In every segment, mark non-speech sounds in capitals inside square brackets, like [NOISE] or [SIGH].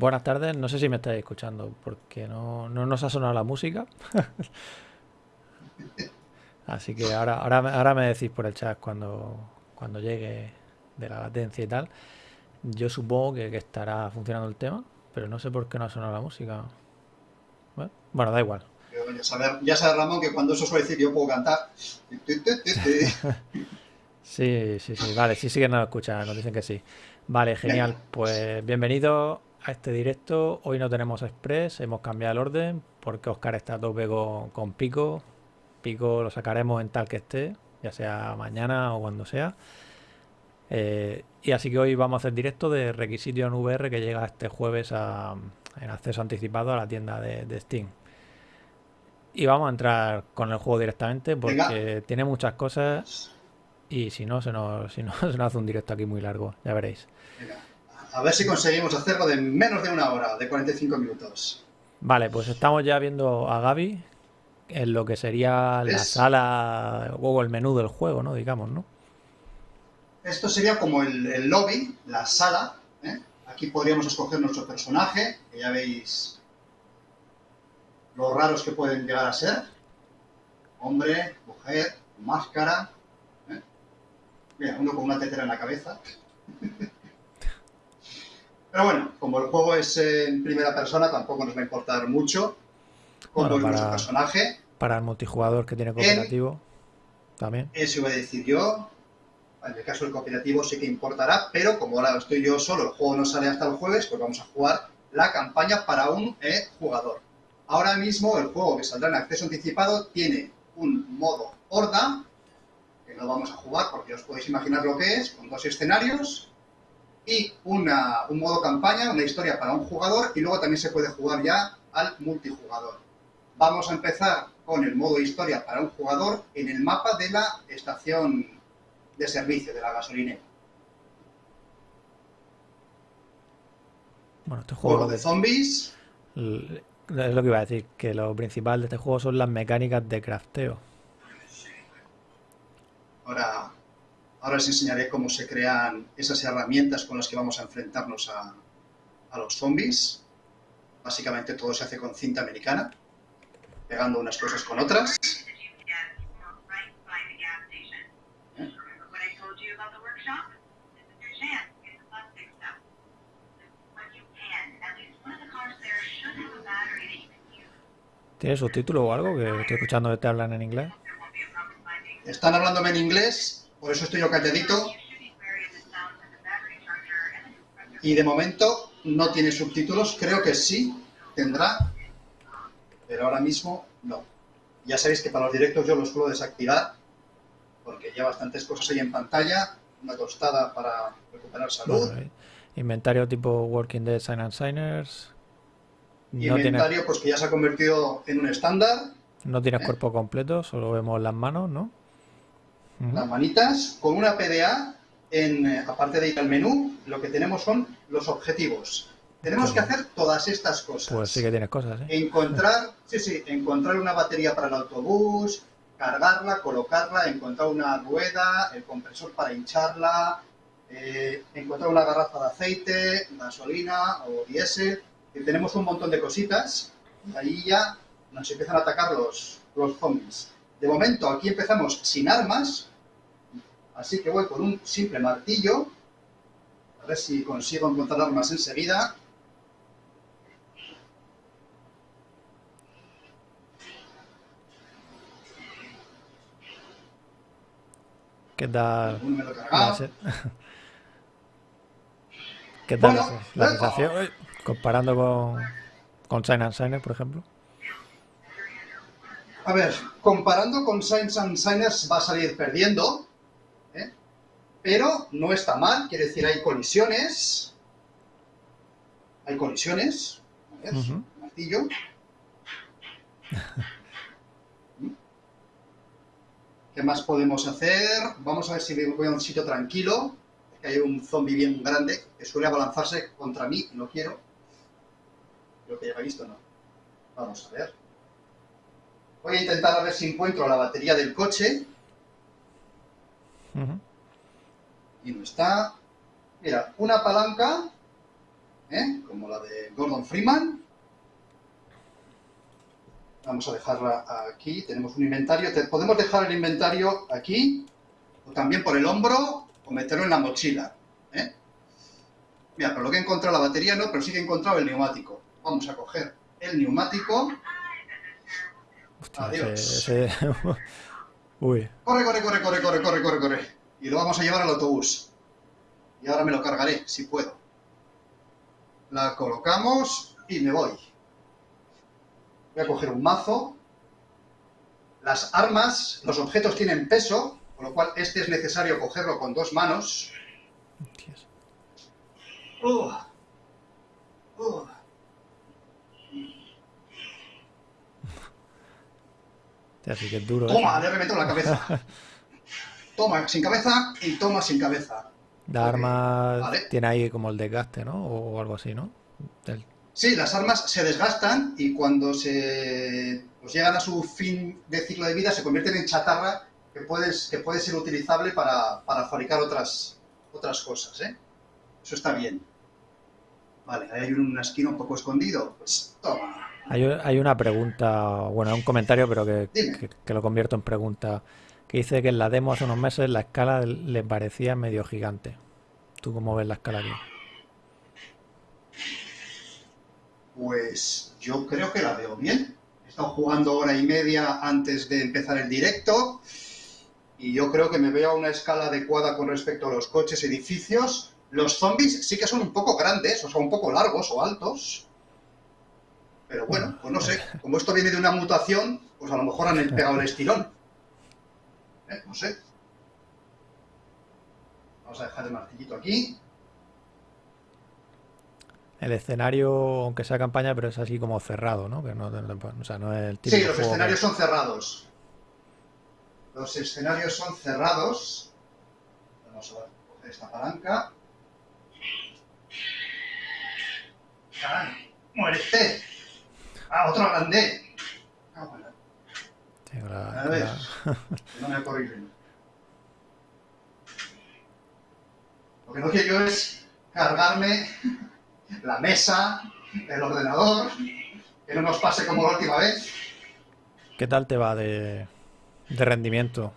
buenas tardes. No sé si me estáis escuchando porque no, no nos ha sonado la música. [LAUGHS] Así que ahora, ahora, ahora me decís por el chat cuando, cuando llegue de la latencia y tal. Yo supongo que, estará funcionando el tema, pero no sé por qué no ha sonado la música. Bueno, da igual. Ya sabes, Ramón, que cuando eso suele decir yo puedo cantar. [LAUGHS] sí, sí, sí. Vale, sí, sí que nos escuchan, nos dicen que sí. Vale, genial. Pues bienvenido a este directo. Hoy no tenemos Express, hemos cambiado el orden porque Oscar está a tope con Pico. Pico lo sacaremos en tal que esté, ya sea mañana o cuando sea. Eh, y así que hoy vamos a hacer directo de requisito en VR que llega este jueves en acceso anticipado a la tienda de, Steam. Y vamos a entrar con el juego directamente porque tiene muchas cosas y si no se, nos, [LAUGHS] si no, se nos hace un directo aquí muy largo, ya veréis. A ver si conseguimos hacerlo de menos de una hora, de 45 minutos. Vale, pues estamos ya viendo a Gaby en lo que sería la sala o el menú del juego, ¿no? Digamos, ¿no? Esto sería como el, lobby, la sala. ¿eh? Aquí podríamos escoger nuestro personaje, que ya veis lo raros que pueden llegar a ser. Hombre, mujer, máscara. ¿eh? Mira, uno con una tetera en la cabeza. [LAUGHS] Pero bueno, como el juego es en primera persona, tampoco nos va a importar mucho cómo es nuestro personaje. Para el multijugador que tiene cooperativo, también. Eso iba a decir yo. En el caso del cooperativo sí que importará, pero como ahora estoy yo solo, el juego no sale hasta el jueves, pues vamos a jugar la campaña para un eh, jugador. Ahora mismo el juego que saldrá en acceso anticipado tiene un modo horda, que no vamos a jugar porque os podéis imaginar lo que es, con dos escenarios, y una, un modo campaña, una historia para un jugador, y luego también se puede jugar ya al multijugador. Vamos a empezar con el modo historia para un jugador en el mapa de la estación de servicio de la gasolinera. Bueno, este juego, de zombies. Es lo que iba a decir, que lo principal de este juego son las mecánicas de crafteo. Ahora, ahora os enseñaré cómo se crean esas herramientas con las que vamos a enfrentarnos a, a los zombies. Básicamente todo se hace con cinta americana, pegando unas cosas con otras. ¿Tienes subtítulo o algo? Que estoy escuchando que te hablan en inglés. Están hablándome en inglés, por eso estoy yo calladito. Y de momento no tiene subtítulos, creo que sí tendrá, pero ahora mismo no. Ya sabéis que para los directos yo los suelo desactivar, porque ya bastantes cosas ahí en pantalla, una tostada para recuperar salud. inventario tipo Working Dead Sign and Signers, y inventario, pues que ya se ha convertido en un estándar. No tienes ¿eh? cuerpo completo, solo vemos las manos, ¿no? Las manitas, con una PDA, en, eh, aparte de ir al menú, lo que tenemos son los objetivos. Tenemos que hacer todas estas cosas. Pues sí que tienes cosas, ¿eh? Encontrar, sí, sí, encontrar una batería para el autobús, cargarla, colocarla, encontrar una rueda, el compresor para hincharla, eh, encontrar una garrafa de aceite, gasolina o diésel tenemos un montón de cositas y ahí ya nos empiezan a atacar los, los zombies. De momento aquí empezamos sin armas, así que voy con un simple martillo, a ver si consigo encontrar armas enseguida. ¿Qué tal? [LAUGHS] ¿Qué tal la sensación? Comparando con, con Sign and Signers, por ejemplo. A ver, comparando con Signs and Signers va a salir perdiendo, ¿eh? Pero no está mal, quiere decir hay colisiones, hay colisiones, a ver, martillo. [LAUGHS] ¿Qué más podemos hacer? Vamos a ver si voy a un sitio tranquilo, que hay un zombie bien grande que suele abalanzarse contra mí, no quiero. Creo que ya lo he visto, ¿no? Vamos a ver. Voy a intentar a ver si encuentro la batería del coche. Y no está. Mira, una palanca ¿eh? como la de Gordon Freeman. Vamos a dejarla aquí. Tenemos un inventario. Podemos dejar el inventario aquí, o también por el hombro, o meterlo en la mochila. ¿eh? Mira, pero lo que he encontrado la batería no, pero sí que he encontrado el neumático. Vamos a coger el neumático. Adiós. [LAUGHS] Uy. Corre, corre, corre, corre, corre, corre, corre, corre. Y lo vamos a llevar al autobús. Y ahora me lo cargaré, si puedo. La colocamos y me voy. Voy a coger un mazo. Las armas, los objetos tienen peso, con lo cual este es necesario cogerlo con dos manos. Uh. Uh. Así que es duro. Toma, ¿eh? le remeto la cabeza. [LAUGHS] toma sin cabeza y toma sin cabeza. La arma tiene ahí como el desgaste, ¿no? O algo así, ¿no? Sí, las armas se desgastan y cuando se pues llegan a su fin de ciclo de vida se convierten en chatarra que, puedes, que puede ser utilizable para, fabricar otras, otras cosas, ¿eh? Eso está bien. Vale, ahí hay una esquina un poco escondido. Pues toma. Hay, una pregunta, bueno, un comentario, pero que, lo convierto en pregunta, que dice que en la demo hace unos meses la escala le parecía medio gigante. ¿Tú cómo ves la escala aquí? Pues yo creo que la veo bien. He estado jugando hora y media antes de empezar el directo y yo creo que me veo a una escala adecuada con respecto a los coches, edificios. Los zombies sí que son un poco grandes, o sea, un poco largos o altos, pero bueno, pues no sé, como esto viene de una mutación, pues a lo mejor han pegado el estirón. ¿Eh? No sé. Vamos a dejar el martillito aquí. El escenario, aunque sea campaña, pero es así como cerrado, ¿no? Que no, o sea, no es el sí, los escenarios son cerrados. Los escenarios son cerrados. Vamos a coger esta palanca. ¡Muérete! Ah, otro grande. Bueno. a ver, [LAUGHS] no me corrido. Lo que no quiero yo es cargarme [LAUGHS] la mesa, el ordenador, que no nos pase como la última vez. ¿Qué tal te va de, de rendimiento?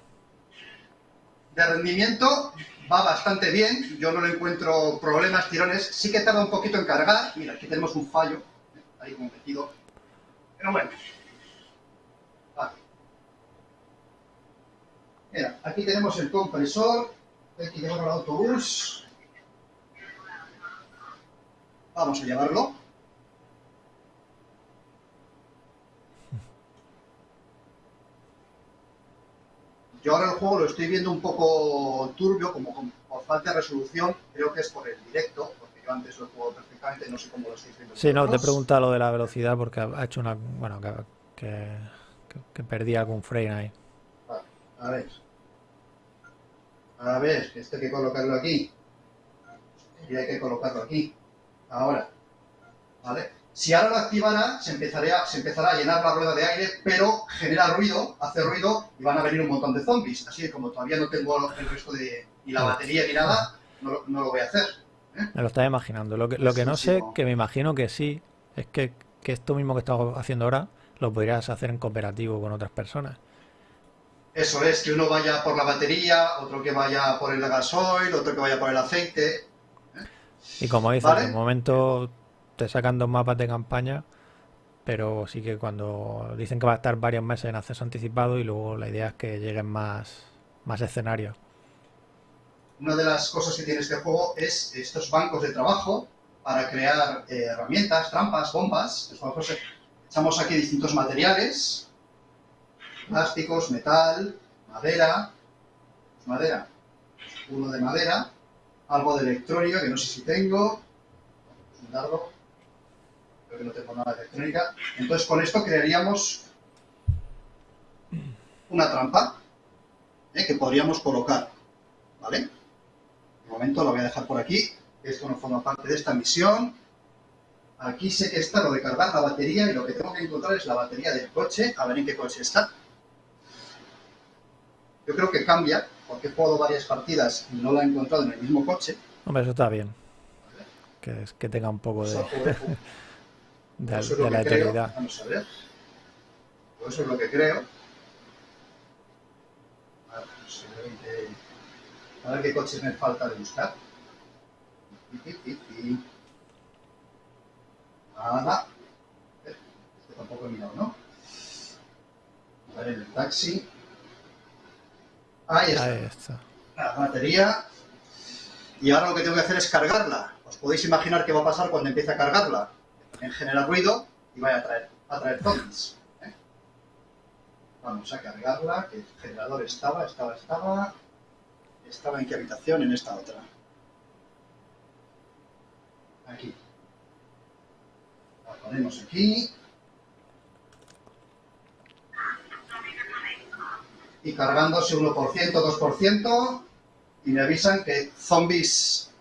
De rendimiento va bastante bien, yo no le encuentro problemas, tirones, sí que tarda un poquito en cargar, mira, aquí tenemos un fallo, ahí como metido, pero bueno. Mira, aquí tenemos el compresor. Que llevarlo al autobús. Vamos a llevarlo. Yo ahora el juego lo estoy viendo un poco turbio, como por falta de resolución. Creo que es por el directo, yo antes lo juego perfectamente, no sé cómo lo estáis viendo. Sí, no, te he preguntado lo de la velocidad porque ha hecho una. Bueno, que, que, perdí algún frame ahí. A ver. A ver, que esto hay que colocarlo aquí. Y hay que colocarlo aquí. Ahora. ¿Vale? Si ahora lo activara, se empezará, se empezará a llenar la rueda de aire, pero genera ruido, hace ruido y van a venir un montón de zombies. Así que como todavía no tengo el resto de. ni la batería ni nada, no, no lo voy a hacer. Me lo estaba imaginando. Lo que, lo que no sé, que me imagino que sí, es que, esto mismo que estamos haciendo ahora lo podrías hacer en cooperativo con otras personas. Eso es, que uno vaya por la batería, otro que vaya por el gasoil, otro que vaya por el aceite. Y como dices, en un momento te sacan dos mapas de campaña, pero sí que cuando dicen que va a estar varios meses en acceso anticipado y luego la idea es que lleguen más, más escenarios una de las cosas que tiene este juego es estos bancos de trabajo para crear eh, herramientas, trampas, bombas. echamos aquí distintos materiales, plásticos, metal, madera, madera, uno de madera, algo de electrónica, que no sé si tengo, un dardo, creo que no tengo nada de electrónica. Entonces con esto crearíamos una trampa eh, que podríamos colocar, ¿vale? momento lo voy a dejar por aquí. Esto no forma parte de esta misión. Aquí sé que está lo de cargar la batería y lo que tengo que encontrar es la batería del coche, a ver en qué coche está. Yo creo que cambia, porque he jugado varias partidas y no la he encontrado en el mismo coche. Hombre, eso está bien. que, que tenga un poco de, [LAUGHS] de, eso es de lo la creo. eternidad. Vamos a ver. Pues eso es lo que creo. A ver, a ver qué coches me falta de buscar. Nada. Este tampoco he mirado, ¿no? A ver, en el taxi. Ahí está. Ahí está. la batería y ahora lo que tengo que hacer es cargarla. Os podéis imaginar qué va a pasar cuando empiece a cargarla. En genera ruido y vaya a traer, a traer zombies. ¿eh? Vamos a cargarla, que el generador estaba, estaba, estaba. ¿Estaba en qué habitación? En esta otra. Aquí. La ponemos aquí. Y cargándose 1%, 2%. Y me avisan que zombies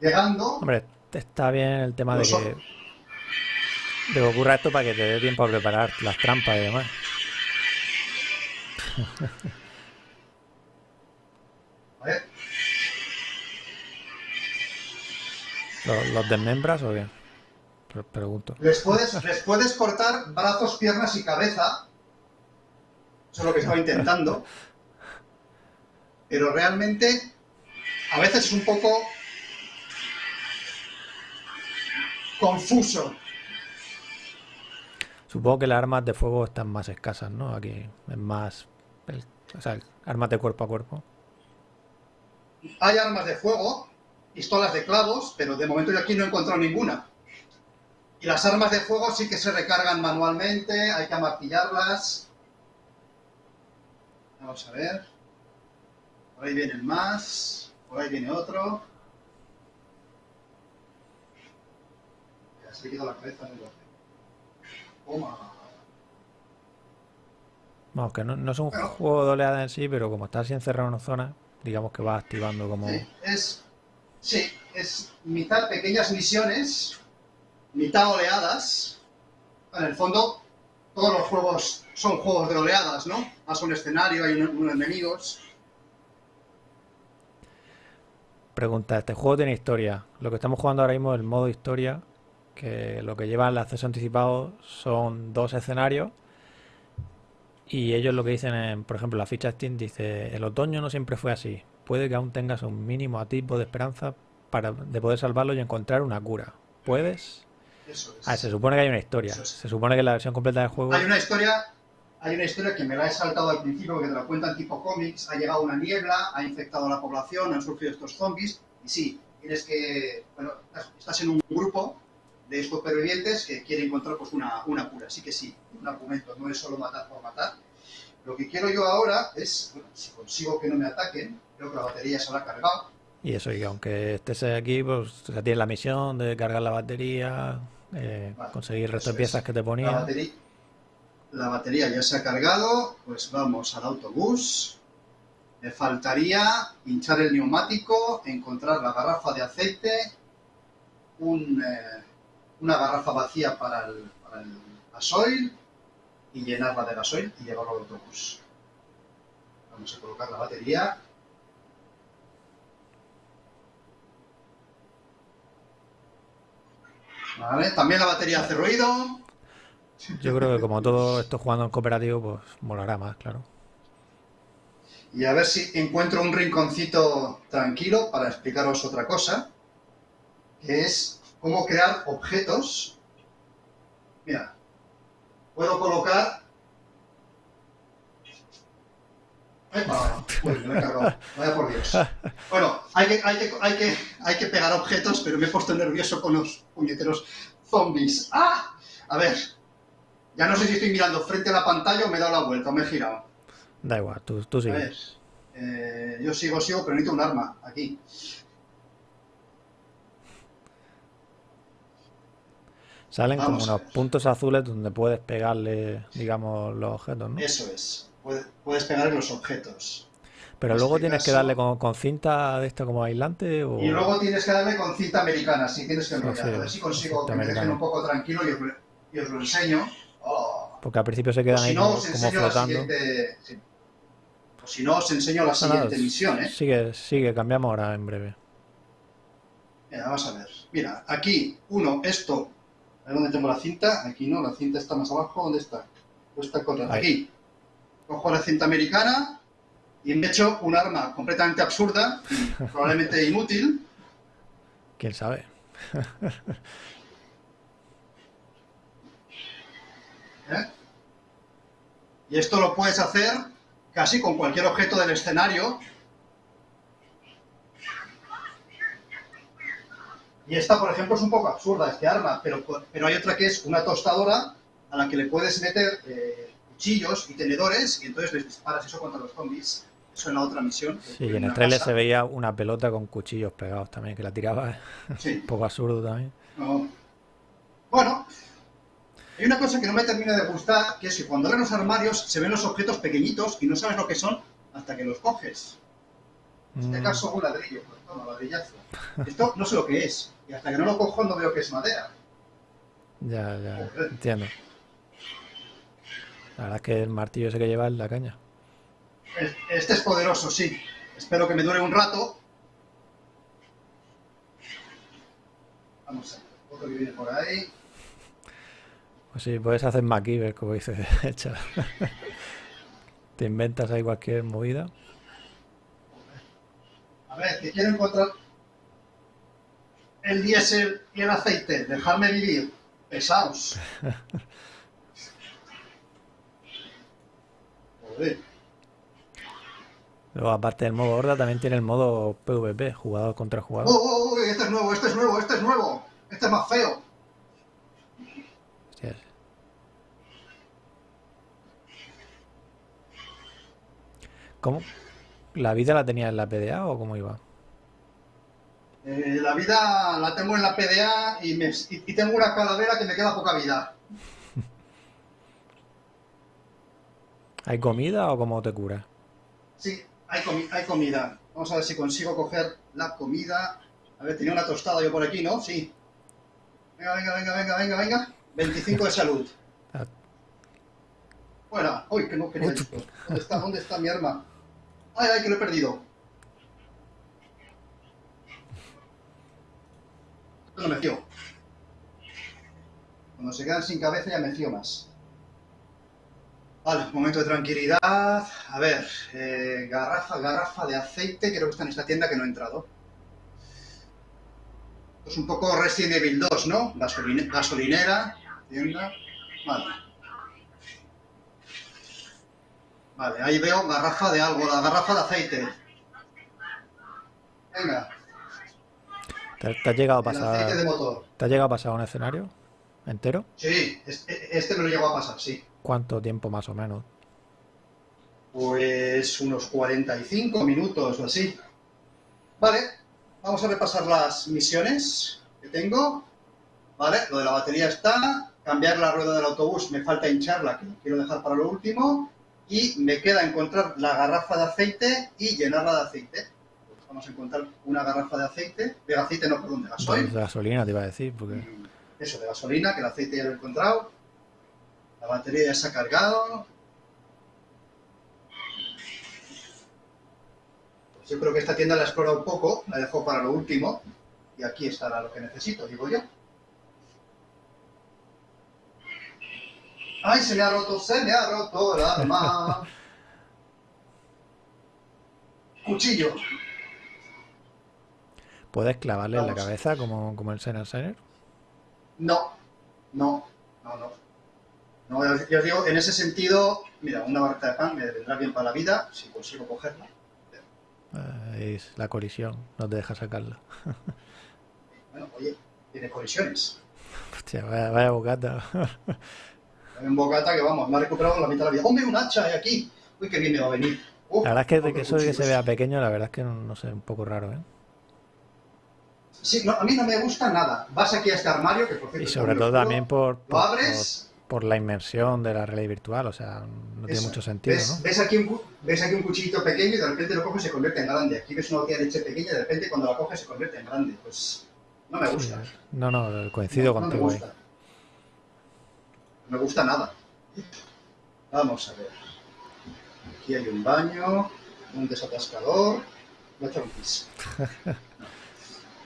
llegando. Hombre, está bien el tema de que, de que ocurra esto para que te dé tiempo a preparar las trampas y demás. [LAUGHS] ¿Los, los desmembras o? Pre- pregunto. les puedes, les puedes cortar brazos, piernas y cabeza. Eso es lo que estaba intentando. Pero realmente, a veces es un poco confuso. Supongo que las armas de fuego están más escasas, ¿no? Aquí es más... el- o sea, armas de cuerpo a cuerpo. Hay armas de fuego, pistolas de clavos, pero de momento yo aquí no he encontrado ninguna. Y las armas de fuego sí que se recargan manualmente, hay que amartillarlas. Vamos a ver. Por ahí vienen más, por ahí viene otro. Ya se le quedó la cabeza en el. Toma. Vamos, que no, no es un Bueno. juego de oleada en sí, pero como estás así encerrado en una zona, digamos que vas activando como... Sí, es, sí, es mitad pequeñas misiones, mitad oleadas. En el fondo, todos los juegos son juegos de oleadas, ¿no? Más un escenario, hay un- unos enemigos. Pregunta, ¿este juego tiene historia? Lo que estamos jugando ahora mismo es el modo historia, que lo que lleva el acceso anticipado son dos escenarios y ellos lo que dicen, en, por ejemplo, la ficha Steam dice, el otoño no siempre fue así, puede que aún tengas un mínimo atisbo de esperanza para, de poder salvarlo y encontrar una cura. ¿Puedes? Eso es. Ah, se supone que hay una historia, es. se supone que la versión completa del juego... Hay una historia, hay una historia que me la he saltado al principio porque te la cuentan tipo cómics. Ha llegado una niebla, ha infectado a la población, han surgido estos zombies. Y sí, tienes que. Bueno, estás en un grupo de supervivientes que quiere encontrar pues, una, una cura. Así que sí, un argumento, no es solo matar por matar. Lo que quiero yo ahora es, bueno, si consigo que no me ataquen, creo que la batería se habrá cargado. Y eso, y aunque estés aquí, pues sea, tienes la misión de cargar la batería, eh, Vale, conseguir el resto de piezas es. que te La ponía. batería, la batería ya se ha cargado, pues vamos al autobús. Me faltaría hinchar el neumático, encontrar la garrafa de aceite, un, eh, una garrafa vacía para el, para el gasoil y llenarla de gasoil y llevarlo al autobús. Vamos a colocar la batería. Vale, también la batería hace ruido. Yo creo que como todo esto jugando en cooperativo, pues molará más, claro. Y a ver si encuentro un rinconcito tranquilo para explicaros otra cosa, que es cómo crear objetos. Mira, puedo colocar... He cargado. Vaya por Dios. Bueno, hay que, hay, que, hay, que, hay que pegar objetos, pero me he puesto nervioso con los puñeteros zombies. ¡Ah! A ver, ya no sé si estoy mirando frente a la pantalla o me he dado la vuelta o me he girado. Da igual, tú, tú A sigue. ver, eh, yo sigo, sigo, pero necesito un arma aquí. Salen como Vamos a unos puntos azules donde puedes pegarle, digamos, los objetos, ¿no? Eso es. Puede- Puedes pegar en los objetos. Pero en luego este tienes que darle con, con cinta de esto como aislante o... Y luego tienes que darle con cinta americana, si tienes que enrollar. sí, a ver si consigo que me dejen un poco tranquilo y os, lo- y os lo enseño. Oh. Porque al principio se quedan si ahí no, como, os como flotando. siguiente... sí. O si no, os enseño la No, nada, siguiente misión, ¿eh? Sigue, sigue, cambiamos ahora en breve. Mira, vamos a ver. Mira, aquí, uno, esto. A ver dónde tengo la cinta. Aquí no, la cinta está más abajo. ¿Dónde está? Pues corriendo. Ahí. Aquí. Cojo la cinta americana y me echo un arma completamente absurda y [LAUGHS] probablemente inútil. ¿Quién sabe? [LAUGHS] ¿eh? Y esto lo puedes hacer casi con cualquier objeto del escenario. Y esta, por ejemplo, es un poco absurda, este arma, pero, pero hay otra que es una tostadora a la que le puedes meter eh, cuchillos y tenedores y entonces les disparas eso contra los zombies. Eso en la otra misión. Sí, y en el trailer se veía una pelota con cuchillos pegados también, que la tiraba. ¿eh? [LAUGHS] Sí. Un poco absurdo también. No. Bueno, hay una cosa que no me termina de gustar, que es que cuando abres los armarios se ven los objetos pequeñitos y no sabes lo que son hasta que los coges. En este Mm, caso un ladrillo, pues toma, ladrillazo. Esto no sé lo que es, y hasta que no lo cojo no veo que es madera. [LAUGHS] ya, ya, Joder. entiendo. La verdad es que el martillo ese que lleva es la caña. Es- Este es poderoso, sí. Espero que me dure un rato. Vamos a ver, otro que viene por ahí. Pues sí, puedes hacer MacGyver, como dice [LAUGHS] Echa. Te inventas ahí cualquier movida. A ver, que quiero encontrar el diésel y el aceite. Dejarme vivir. Pesaos. [LAUGHS] Luego, aparte del modo horda, también tiene el modo PvP, jugador contra Oh, jugador. oh, oh, este es nuevo, este es nuevo, este es nuevo. Este es más feo. Hostias. ¿Cómo? ¿La vida la tenía en la PDA o cómo iba? Eh, la vida la tengo en la PDA y, me- y- y tengo una calavera que me queda poca vida. ¿Hay comida o cómo te curas? Sí, hay, comi- hay comida. Vamos a ver si consigo coger la comida. A ver, tenía una tostada yo por aquí, ¿no? Sí. Venga, venga, venga, venga, venga, venga. 25 de salud. Ah. Fuera. Uy, que no quería esto. ¿Dónde está, ¿Dónde está mi arma? Ay, ay, que lo he perdido. Esto no me fío. Cuando se quedan sin cabeza ya me fío más. Vale, momento de tranquilidad. A ver, eh, garrafa, garrafa de aceite. Creo que está en esta tienda que no he entrado. Es un poco Resident Evil 2, ¿no? Gasoline- gasolinera, tienda. Vale. Vale, ahí veo garrafa de algo, la garrafa de aceite. Venga, ¿Te, te has llegado a aceite de pasar, motor. ¿te has llegado a pasar un escenario entero? Sí, este, este me lo llegó a pasar, sí. ¿Cuánto tiempo más o menos? Pues unos 45 minutos o así. Vale, vamos a repasar las misiones que tengo. Vale, lo de la batería está. Cambiar la rueda del autobús, me falta hincharla, que lo quiero dejar para lo último. Y me queda encontrar la garrafa de aceite y llenarla de aceite. Pues vamos a encontrar una garrafa de aceite. De aceite no, perdón, de Pues gasoil. de gasolina te iba a decir, porque Eso, de gasolina, que el aceite ya lo he encontrado. La batería ya se ha cargado. Pues yo creo que esta tienda la he explorado un poco, la dejo para lo último. Y aquí estará lo que necesito, digo yo. ¡Ay, se me ha roto, se me ha roto el arma! [LAUGHS] Cuchillo. puedes clavarle en la cabeza como, como el Senna Center. No, no, no, no. No, ya os- digo, en ese sentido, mira, una barrita de pan me vendrá bien para la vida si consigo cogerla. Eh, es la colisión, no te deja sacarla. Bueno, oye, tiene colisiones. [LAUGHS] Hostia, vaya, vaya bocata. Un bocata que vamos, me ha recuperado la mitad de la vida. ¡Hombre, un hacha hay aquí! Uy, qué bien me va a venir. Uf, La verdad es que, de que eso de que se vea pequeño, la verdad es que no, no sé, un poco raro, ¿eh? Sí, no, a mí no me gusta nada. Vas aquí a este armario, que por cierto... Y sobre todo también por, Lo por, abres... por- por la inmersión de la realidad virtual, o sea, no tiene mucho sentido, ves, ¿no? ves aquí un, ves aquí un cuchillito pequeño y de repente lo coges y se convierte en grande. Aquí ves una botella de leche pequeña y de repente cuando la coges se convierte en grande. Pues no me Sí, gusta. no, no, coincido No, no me contigo ahí. gusta. No me gusta nada. Vamos a ver. Aquí hay un baño, un desatascador. Voy a echar un pis. [LAUGHS]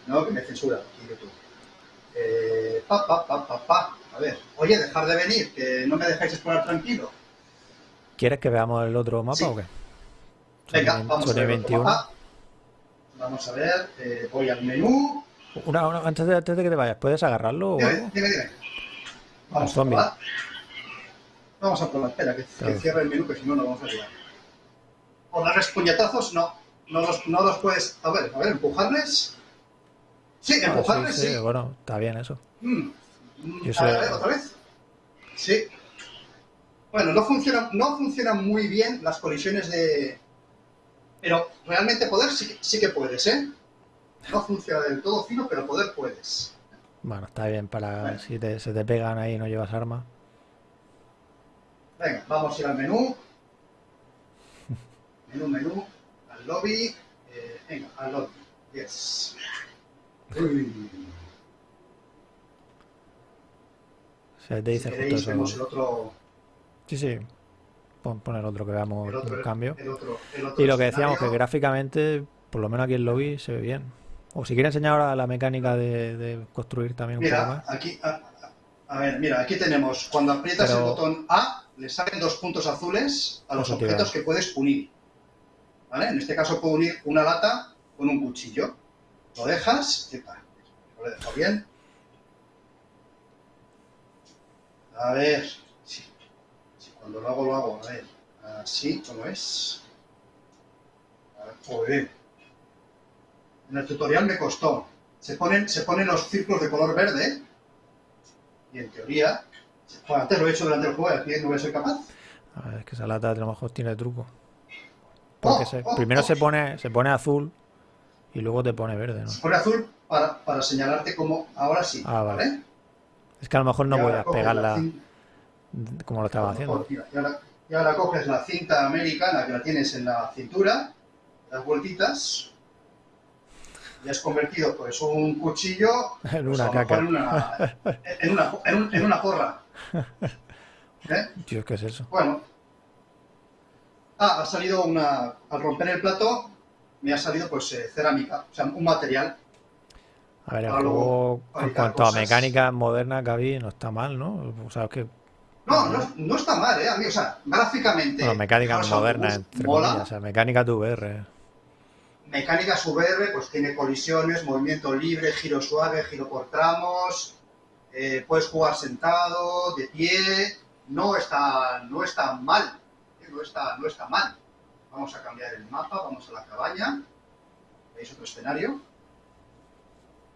No, que me censura aquí YouTube. Eh, pa, pa, pa, pa, pa. A ver, oye, dejar de venir, que no me dejáis explorar tranquilo. ¿Quieres que veamos el otro mapa Sí. o qué? Venga, Sony- vamos Sony a ver. otro 21. mapa. Vamos a ver, eh, voy al menú. Una, una- antes, de, antes de que te vayas, ¿puedes agarrarlo o Dime, algo? dime, dime. Vamos a probar. Vamos a probar, espera, que, cierre el menú, que si no, no vamos a llegar. O darles puñetazos, no. No los, no los puedes. A ver, a ver, empujarles. Sí, Ah, empujarles, sí, sí. sí, bueno, está bien eso. Mm. A ver, otra vez. Sí. Bueno, no funcionan, no funcionan muy bien las colisiones de. Pero realmente poder sí, que- sí que puedes, ¿eh? No funciona del todo fino, pero poder puedes. Bueno, está bien para Bueno. si te- se te pegan ahí y no llevas arma. Venga, vamos a ir al menú. [LAUGHS] Menú, menú, al lobby. Eh, venga, al lobby. Yes. [LAUGHS] Uy, Se te si dice justo el eso. otro, Sí, sí. Pon, pon el otro que veamos el otro, el cambio. el otro, el otro Y lo que decíamos, que gráficamente, por lo menos aquí en lobby, se ve bien. O si quiere enseñar ahora la mecánica de, de construir también un poco Mira, más. aquí, a, ver, mira, aquí tenemos, cuando aprietas Pero- el botón A, le salen dos puntos azules a los objetos que puedes unir. ¿Vale? En este caso puedo unir una lata con un cuchillo. Lo dejas, y. Lo he dejado bien. A ver, sí. Sí, cuando lo hago, lo hago. A ver, así, ¿cómo es? A ver, joder. En el tutorial me costó. Se ponen, se ponen los círculos de color verde y en teoría, antes lo he hecho durante el juego y aquí no voy a ser capaz. A ver, es que esa lata a lo mejor tiene truco. Porque Oh, se- oh, primero oh. se pone se pone azul y luego te pone verde, ¿no? Se pone azul para, para señalarte como ahora sí. Ah, vale. ¿vale? Es que a lo mejor no voy a pegarla como lo estaba mejor, haciendo. y, ahora, y ahora coges la cinta americana que la tienes en la cintura, das vueltitas y has convertido pues un cuchillo [LAUGHS] En pues, una caca. en una, en una, en un- en una porra. [LAUGHS] ¿Eh? Dios, ¿qué es eso? Bueno. Ah, ha salido una. Al romper el plato, me ha salido pues eh, cerámica, o sea, un material. A ver, el juego, en cuanto a cosas. modernas que había, no está mal, ¿no? O sea, es que, No, no, no está mal, ¿eh? A mí, o sea, gráficamente. bueno, modernas, Wolves entre mola. comillas, o sea, mecánicas de VR. Mecánicas VR, pues tiene colisiones, movimiento libre, giro suave, giro por tramos. eh, puedes jugar sentado, de pie. No está, no está mal. ¿eh? No está, no está mal. Vamos a cambiar el mapa, vamos a la cabaña. ¿Veis otro escenario?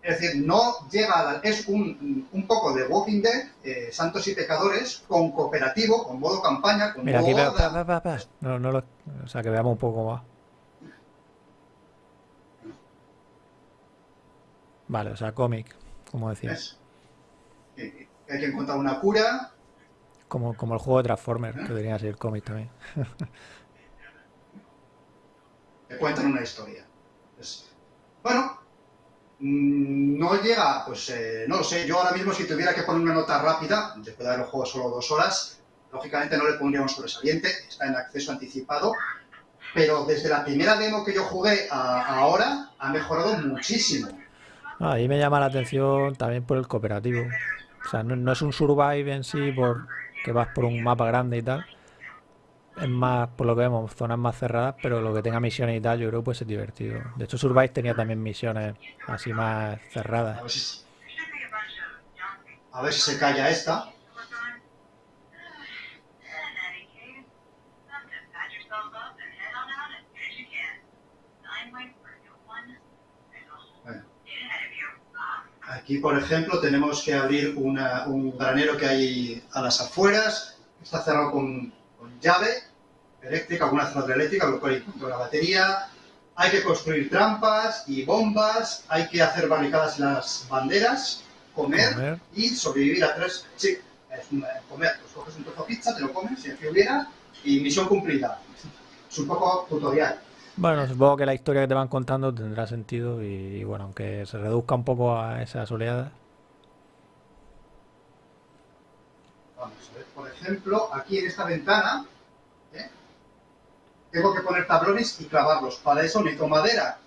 Es decir, no llega a la- es un, un poco de Walking Dead, eh, Santos y Pecadores, con cooperativo, con modo campaña, con Mira, modo aquí veo. horda. pa, pa, pa, pa. No, no lo- o sea, que veamos un poco más. Vale, o sea, cómic, como decía. ¿Ves? Eh, Hay que encontrar una cura, Como, como el juego de Transformers, que debería ser cómic también. [LAUGHS] te cuentan una historia. Bueno, mm, no llega, pues eh, no lo sé, yo ahora mismo si tuviera que poner una nota rápida, después de haber el juego solo dos horas, lógicamente no le pondría un sobresaliente, está en acceso anticipado, pero desde la primera demo que yo jugué a ahora ha mejorado muchísimo. Ah, ahí me llama la atención también por el cooperativo. O sea, no, no es un survive en sí por que vas por un mapa grande y tal. Es más, por lo que vemos, zonas más cerradas, pero lo que tenga misiones y tal, yo creo que puede divertido. De hecho, Survive tenía también misiones así más cerradas. a ver si se calla esta. Aquí, por ejemplo, tenemos que abrir una- un granero que hay a las afueras. Está cerrado con, con llave eléctrica, alguna cerradura eléctrica, lo cual encuentra una batería. Hay que construir trampas y bombas. Hay que hacer barricadas en las banderas. Comer, Comer. y sobrevivir a tres. Sí, es una- comer. Pues coges un trozo de pizza, te lo comes, si aquí hubiera, y misión cumplida. Es un poco tutorial. Bueno, supongo que la historia que te van contando tendrá sentido y, y bueno, aunque se reduzca un poco a esas oleadas. Vamos ejemplo, aquí en esta ventana, ¿eh? tengo que poner tablones y clavarlos. Para eso necesito madera.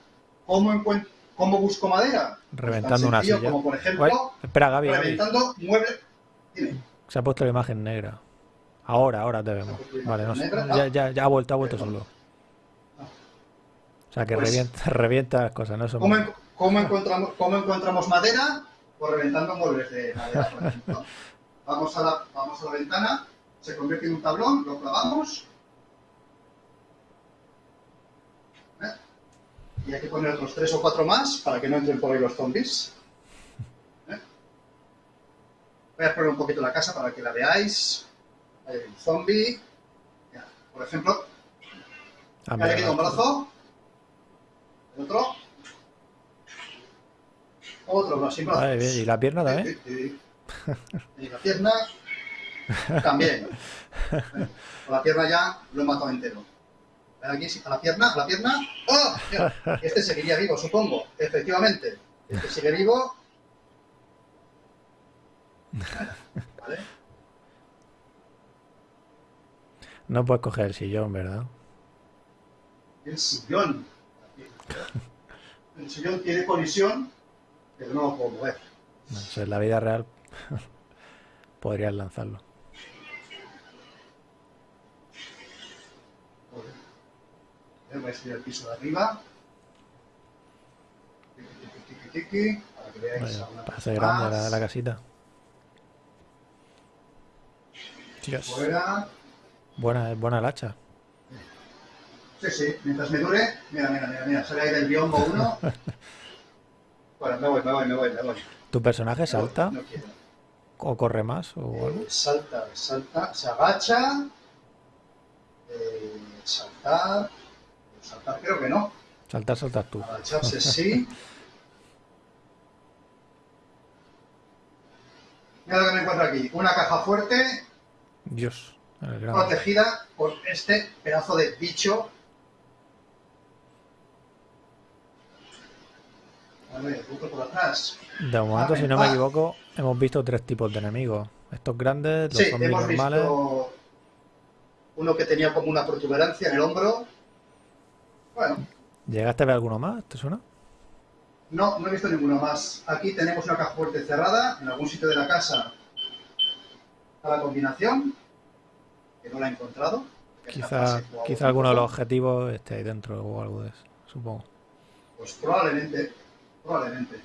¿Cómo, encuent- ¿Cómo busco madera? Pues Reventando tan una silla. Como por ejemplo, espera, Gaby, Gaby. reventando muebles. Dime. Se ha puesto la imagen negra. Ahora, ahora te vemos. Vale, no. Ya, ya, ya ha vuelto, ha vuelto solo. O sea que Pues- revienta, [LAUGHS] revienta las cosas, ¿no? ¿Cómo, cómo encontramos, ¿Cómo encontramos madera? Pues reventando muebles de madera, por ejemplo. [LAUGHS] Vamos a la, vamos a la ventana, se convierte en un tablón, lo clavamos. ¿Eh? Y hay que poner otros tres o cuatro más para que no entren por ahí los zombies. ¿Eh? Voy a poner un poquito la casa para que la veáis. Hay un zombie. Por ejemplo, Ah, mira, quitado un brazo. El otro. Otro más sin brazos. Vale, bien. ¿Y la pierna también? Sí, sí, sí. Y la pierna también. Con la pierna ya lo he matado entero. Aquí, a la pierna, a la pierna. ¡Oh! Este seguiría vivo, supongo. Efectivamente. Este sigue vivo. ¿Vale? No puedes coger el sillón, ¿verdad? El sillón. El sillón tiene colisión, pero no lo puedo mover. No en la vida real [LAUGHS] podrías lanzarlo. Voy a subir al piso de arriba. Tiqui, tiqui, tiqui, para que veáis ser grande la, la casita. Dios. Fuera. Buena, buena el hacha. Sí, sí, mientras me dure. Mira, mira, mira, mira, sale ahí del biombo uno. [LAUGHS] Bueno, me voy, me voy, me voy, me voy. ¿Tu personaje salta No quiero. O corre más o algo? Eh, salta, salta, se agacha. Eh, saltar. Saltar creo que no. Saltar, saltas tú. Agacharse [LAUGHS] sí. Mira lo que me encuentro aquí. Una caja fuerte Dios, protegida por este pedazo de bicho. A ver, punto por atrás. De momento, si no Ah, me equivoco, hemos visto tres tipos de enemigos. Estos grandes, los Sí, zombies hemos normales. visto uno que tenía como una protuberancia en el hombro. Bueno, ¿Llegaste a ver alguno más? ¿Te suena? no, no he visto ninguno más. Aquí tenemos una caja fuerte cerrada. En algún sitio de la casa está la combinación, que no la he encontrado. Quizá, quizá alguno de los objetivos esté ahí dentro o algo de eso, supongo. Pues probablemente, probablemente.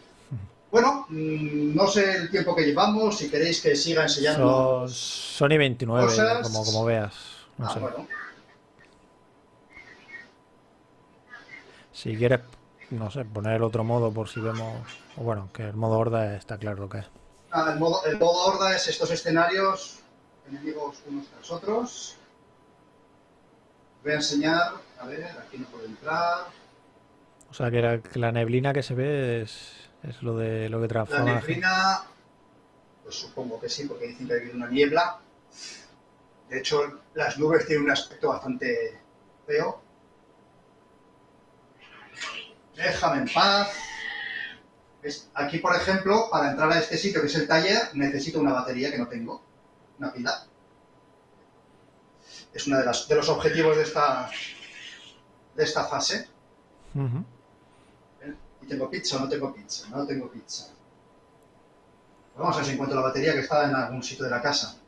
Bueno, mm, no sé el tiempo que llevamos, si queréis que siga enseñando. Son Sony 29, cosas. como, como veas. No Ah, sé. bueno, Si quieres, no sé, poner el otro modo por si vemos. O bueno, que el modo horda está claro lo que es. Ah, el, modo, el modo horda es estos escenarios, enemigos unos tras otros. Voy a enseñar, a ver, aquí no puedo entrar. O sea, que la, que la neblina que se ve es, es lo de lo que transforma. la neblina, pues supongo que sí, porque dicen que hay una niebla. De hecho, las nubes tienen un aspecto bastante feo. Déjame en paz. ¿Ves? Aquí, por ejemplo, para entrar a este sitio que es el taller, necesito una batería que no tengo, una pila. Es uno de, las- de los objetivos de esta, de esta fase. ¿Eh? ¿Y tengo pizza o no tengo pizza? No tengo pizza. Vamos a ver si encuentro la batería que está en algún sitio de la casa.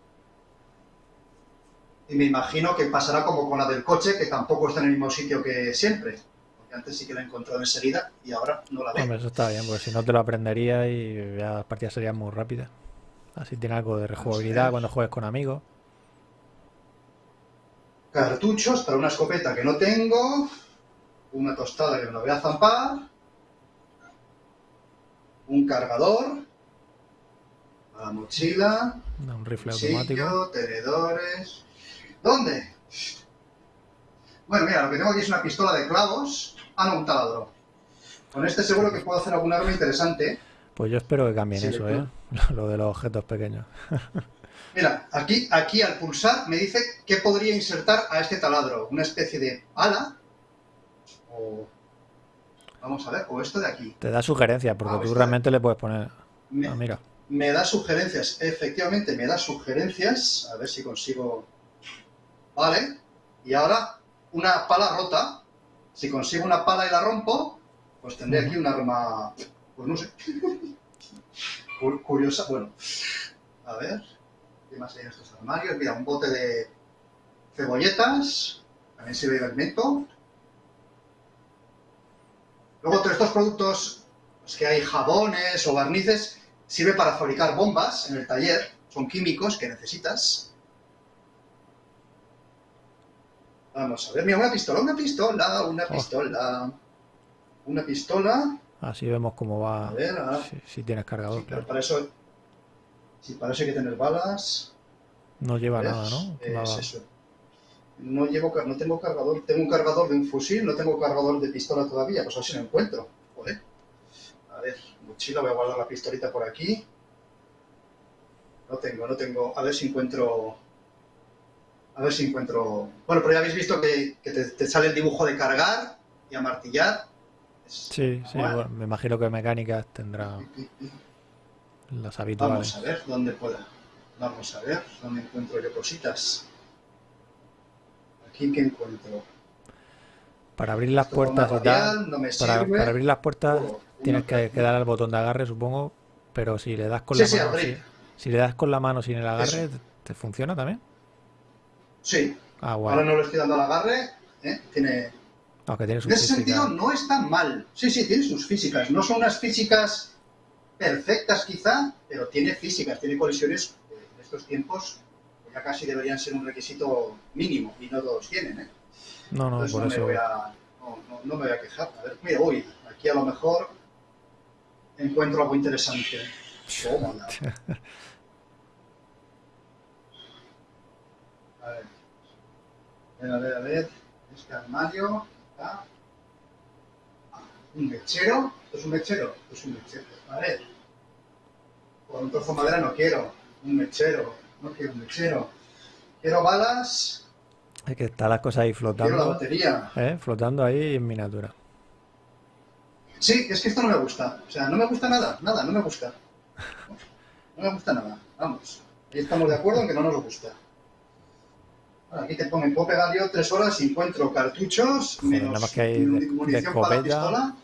Y me imagino que pasará como con la del coche, que tampoco está en el mismo sitio que siempre. Porque antes sí que la he encontrado enseguida y ahora no la veo. Hombre, eso está bien, porque si no te lo aprenderías y ya las partidas serían muy rápidas. Así tiene algo de rejugabilidad cuando juegues con amigos. Cartuchos para una escopeta que no tengo. Una tostada que me la voy a zampar. Un cargador. La mochila. Un rifle automático. Tenedores. ¿Dónde? Bueno, mira, lo que tengo aquí es una pistola de clavos. Ah, no, un taladro. Con este seguro que puedo hacer algún arma interesante. Pues yo espero que cambien Sí, eso. ¿eh? [LAUGHS] Lo de los objetos pequeños. [LAUGHS] Mira, aquí, aquí al pulsar me dice que podría insertar a este taladro. Una especie de pala. O... Vamos a ver, o esto de aquí. Te da sugerencias, porque Ah, tú realmente le puedes poner. Me, Ah, mira. me da sugerencias, efectivamente me da sugerencias. A ver si consigo... Vale. Y ahora, una pala rota. Si consigo una pala y la rompo, Pues tendré aquí un arma, pues no sé, curiosa. Bueno, a ver, ¿qué más hay en estos armarios? Mira, un bote de cebolletas, también se ve el neto. Luego, todos estos productos, pues que hay jabones o barnices, sirve para fabricar bombas en el taller. Son químicos que necesitas. Vamos a ver, mira, una pistola, una pistola, una oh. pistola. Una pistola. Así vemos cómo va. A ver, si, tienes cargador. para eso. Si para eso hay que tener balas. No lleva nada, ¿no? Es eso. No, llevo, no tengo cargador. Tengo un cargador de un fusil, no tengo cargador de pistola todavía. Pues a ver si lo encuentro. Joder. A ver, mochila, voy a guardar la pistolita por aquí. No tengo, no tengo. A ver si encuentro. A ver si encuentro. Bueno, pero ya habéis visto que, te, sale el dibujo de cargar y amartillar. sí, sí, me imagino que mecánicas tendrá las habituales. Vamos a ver dónde pueda. Vamos a ver dónde encuentro yo cositas. Aquí que encuentro. Para abrir las puertas y tal, para, abrir las puertas oh, tienes que, dar al botón de agarre, supongo, pero si le das con la mano, si, le das con la mano sin el agarre, ¿te funciona también? Sí. Ah, Ahora no le estoy dando al agarre, ¿eh? tiene tiene en ese sentido no es tan mal. Sí, sí, tiene sus físicas. No son unas físicas perfectas quizá, pero tiene físicas, tiene colisiones en estos tiempos ya casi deberían ser un requisito mínimo y no todos tienen. ¿eh? No, no, por no eso. Me voy a, no, me voy a quejar. A ver, mira, uy, aquí a lo mejor encuentro algo interesante. [LAUGHS] A ver. A ver, a ver, Este armario. Ah, un mechero. ¿Esto es un mechero? Esto es un mechero. A ver. Con un trozo de madera no quiero. Un mechero. No quiero un mechero. Quiero balas. Es que están las cosas ahí flotando. Quiero la batería. ¿eh? Flotando ahí en miniatura. Sí, es que esto no me gusta. O sea, no me gusta nada. Nada, no me gusta. No me gusta nada. Vamos. Ahí estamos de acuerdo en que no nos gusta. Aquí te ponen, puedo pegar yo tres horas y encuentro cartuchos, menos nada más que hay munición de para la pistola.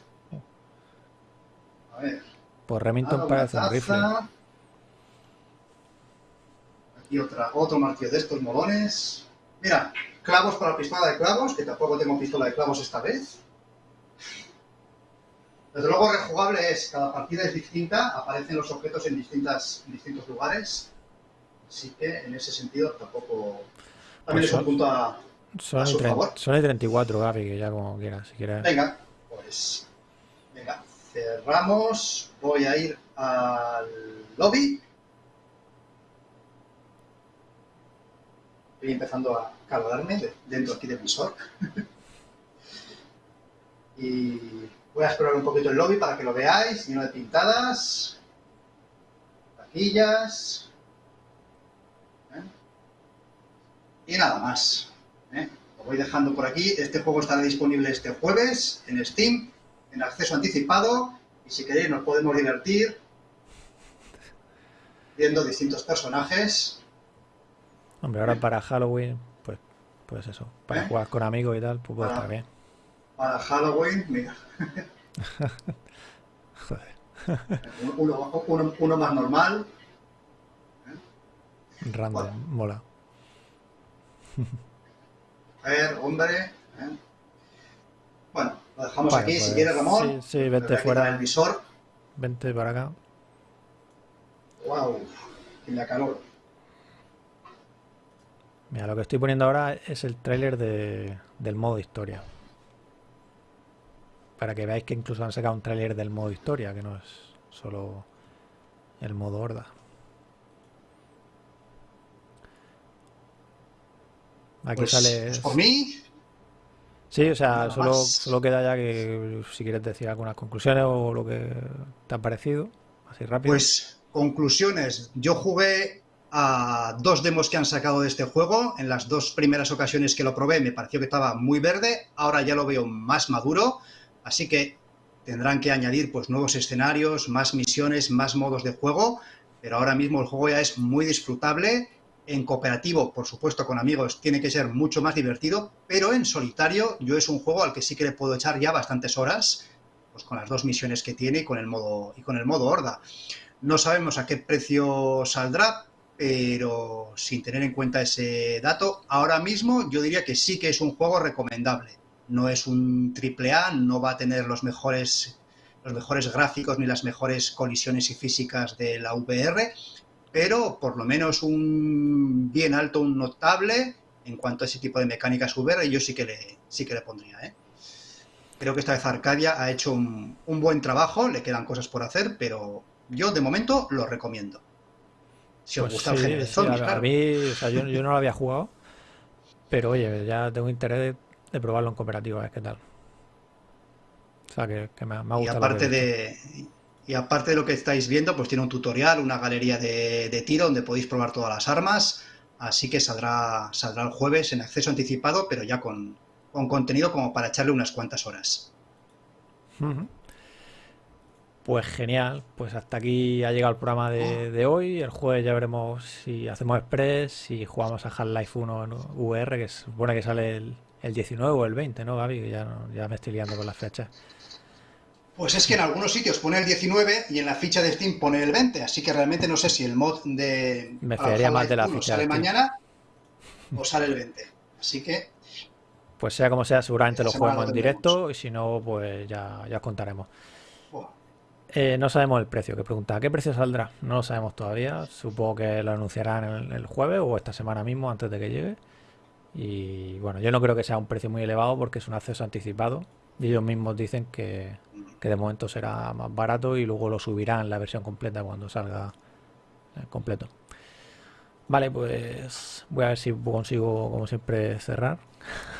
A ver. Pues Remington parece un rifle. Aquí otra, otro martillo de estos molones. Mira, clavos para la pistola de clavos, que tampoco tengo pistola de clavos esta vez. Desde luego rejugable es, cada partida es distinta, aparecen los objetos en, distintas, en distintos lugares. Así que en ese sentido tampoco... También es un punto a, son, su favor. Son el 34, Gaby, que ya como quieras, si quieres. Venga, pues... Venga, cerramos. Voy a ir al lobby. Estoy empezando a calorarme dentro aquí del visor. [LAUGHS] y voy a explorar un poquito el lobby para que lo veáis, lleno de pintadas, taquillas, y nada más. ¿eh? Lo voy dejando por aquí. Este juego estará disponible este jueves en Steam, en acceso anticipado. Y si queréis nos podemos divertir viendo distintos personajes. Hombre, ahora para Halloween, pues, pues eso, para ¿Eh? jugar con amigos y tal, pues puede estar bien. Para Halloween, mira. [LAUGHS] Joder. Uno, más normal. ¿Eh? Random, mola. A ver, hombre. ¿eh? Bueno, lo dejamos aquí. si pues, quieres, Ramón. Sí, sí vente fuera. El visor. Vente para acá. Wow, y la calor. Mira, lo que estoy poniendo ahora es el tráiler de, del modo historia. Para que veáis que incluso han sacado un tráiler del modo historia, que no es solo el modo horda. Aquí pues, sale. Pues por mí. Sí, o sea, solo, solo, queda ya que si quieres decir algunas conclusiones o lo que te ha parecido, así rápido. Pues conclusiones. Yo jugué a dos demos que han sacado de este juego. En las dos primeras ocasiones que lo probé me pareció que estaba muy verde. Ahora ya lo veo más maduro. Así que tendrán que añadir pues nuevos escenarios, más misiones, más modos de juego. Pero ahora mismo el juego ya es muy disfrutable en cooperativo, por supuesto con amigos, tiene que ser mucho más divertido, pero en solitario yo es un juego al que sí que le puedo echar ya bastantes horas pues con las dos misiones que tiene y con el modo, y con el modo horda. No sabemos a qué precio saldrá, pero sin tener en cuenta ese dato, ahora mismo yo diría que sí que es un juego recomendable. No es un triple A, no va a tener los mejores, los mejores gráficos ni las mejores colisiones y físicas de la VR, pero por lo menos un bien alto, un notable en cuanto a ese tipo de mecánicas VR, yo sí que le, sí que le pondría. ¿eh? Creo que esta vez Arcadia ha hecho un, buen trabajo, le quedan cosas por hacer, pero yo de momento lo recomiendo. Si os pues gusta el género de a, mí, yo, no lo había jugado, pero oye, ya tengo interés de, probarlo en cooperativa, a ver qué tal. O sea, que, me, ha gustado. Y aparte de, y aparte de lo que estáis viendo, pues tiene un tutorial, una galería de, tiro donde podéis probar todas las armas. Así que saldrá, saldrá el jueves en acceso anticipado, pero ya con, contenido como para echarle unas cuantas horas. Pues genial, pues hasta aquí ha llegado el programa de, hoy. El jueves ya veremos si hacemos Express, si jugamos a Half-Life 1 en VR, que supone que sale el, 19 o el 20, ¿no, Gaby? Ya, ya me estoy liando con las fechas. Pues es que en algunos sitios pone el 19 y en la ficha de Steam pone el 20, así que realmente no sé si el mod de Me más de la ficha sale mañana o sale el 20. Así que pues sea como sea, seguramente lo juguemos en directo y si no, pues ya, ya contaremos. Eh, no sabemos el precio, que pregunta, ¿qué precio saldrá? No lo sabemos todavía, supongo que lo anunciarán el, el, jueves o esta semana mismo antes de que llegue. Y bueno, yo no creo que sea un precio muy elevado porque es un acceso anticipado, y ellos mismos dicen que, de momento será más barato y luego lo subirán la versión completa cuando salga eh, completo. Vale, pues voy a ver si consigo, como siempre, cerrar.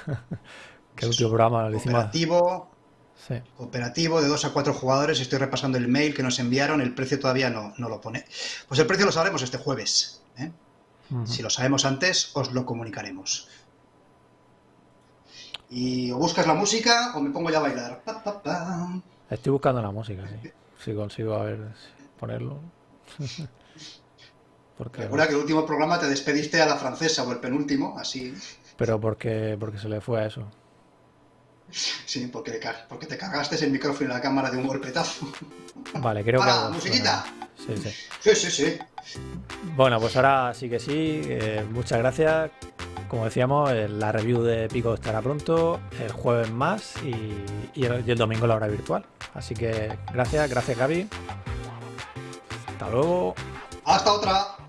[LAUGHS] que el último programa lo hicimos. Cooperativo, Cooperativo de 2 a 4 jugadores. Estoy repasando el mail que nos enviaron. El precio todavía no, no lo pone. Pues el precio lo sabremos este jueves. ¿eh? Si lo sabemos antes, os lo comunicaremos. Y o buscas la música o me pongo ya a bailar. Estoy buscando la música, sí. Si consigo a ver ponerlo. [LAUGHS] porque, Recuerda que el último programa te despediste a la francesa o el penúltimo, así. Pero porque, porque se le fue a eso. Sí, porque, porque te cargaste el micrófono y la cámara de un golpetazo. Vale, creo que. musiquita! Sí, sí. Sí, sí, sí. Bueno, pues ahora sí que sí. Eh, muchas gracias. Como decíamos, eh, la review de Pico estará pronto, el jueves más y, el, domingo la hora virtual. Así que gracias, gracias Gaby. Hasta luego. Hasta otra.